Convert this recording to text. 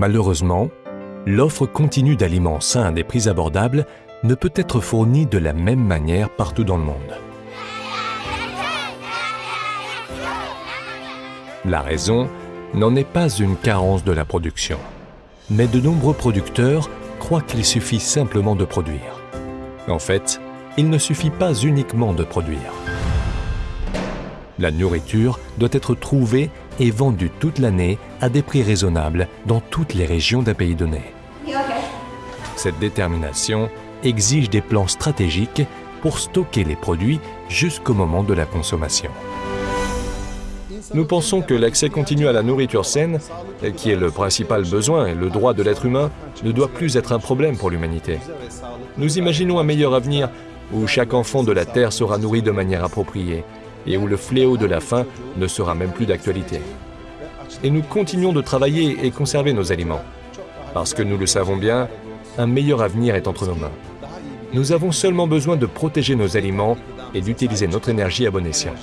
Malheureusement, l'offre continue d'aliments sains à des prix abordables ne peut être fournie de la même manière partout dans le monde. La raison n'en est pas une carence de la production, mais de nombreux producteurs croient qu'il suffit simplement de produire. En fait, il ne suffit pas uniquement de produire. La nourriture doit être trouvée et vendue toute l'année à des prix raisonnables dans toutes les régions d'un pays donné. Cette détermination exige des plans stratégiques pour stocker les produits jusqu'au moment de la consommation. Nous pensons que l'accès continu à la nourriture saine, qui est le principal besoin et le droit de l'être humain, ne doit plus être un problème pour l'humanité. Nous imaginons un meilleur avenir où chaque enfant de la Terre sera nourri de manière appropriée et où le fléau de la faim ne sera même plus d'actualité. Et nous continuons de travailler et conserver nos aliments. Parce que nous le savons bien, un meilleur avenir est entre nos mains. Nous avons seulement besoin de protéger nos aliments et d'utiliser notre énergie à bon escient.